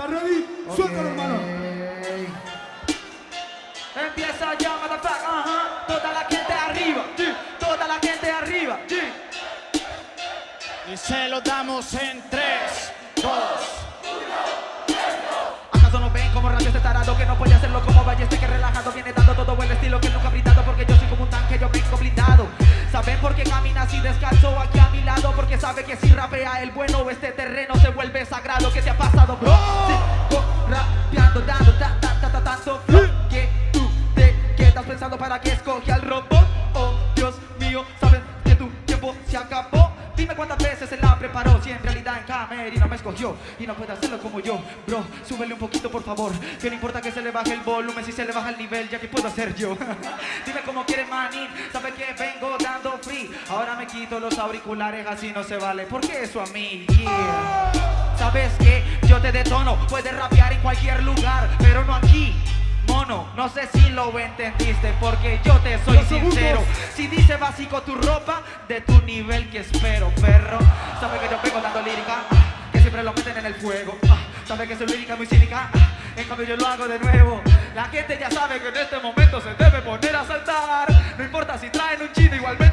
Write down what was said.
¿Estás ready? Suéltalo, hermano. Empieza ya, motherfucker, ajá. Toda la gente arriba, sí. Toda la gente arriba, sí. Y se lo damos en 3, 2, ¿Acaso no ven como radio este tarado que no puede hacerlo como Balleste que relajado viene dando todo el estilo que nunca ha brindado porque yo soy como un tanque, yo vengo blindado. ¿Saben por qué camina así descalzo aquí a mi lado? Porque sabe que si rapea el bueno este terreno se vuelve sagrado. ¿Qué te ha pasado, bro? Para que escoge al robot. Oh, Dios mío, sabes que tu tiempo se acabó. Dime cuántas veces se la preparó Si en realidad en camerino me escogió Y no puede hacerlo como yo Bro, súbele un poquito por favor Que no importa que se le baje el volumen Si se le baja el nivel ya que puedo hacer yo Dime cómo quieres manín Sabe que vengo dando free Ahora me quito los auriculares Así no se vale ¿Por qué eso a mí? Yeah. Sabes que yo te detono Puedes rapear en cualquier lugar Pero no aquí no sé si lo entendiste porque yo te soy sincero. Si dice básico tu ropa, de tu nivel que espero, perro. Sabe que yo vengo dando lírica, que siempre lo meten en el fuego. Ah, sabe que soy lírica muy cínica, ah, en cambio yo lo hago de nuevo. La gente ya sabe que en este momento se debe poner a saltar. No importa si traen un chino igualmente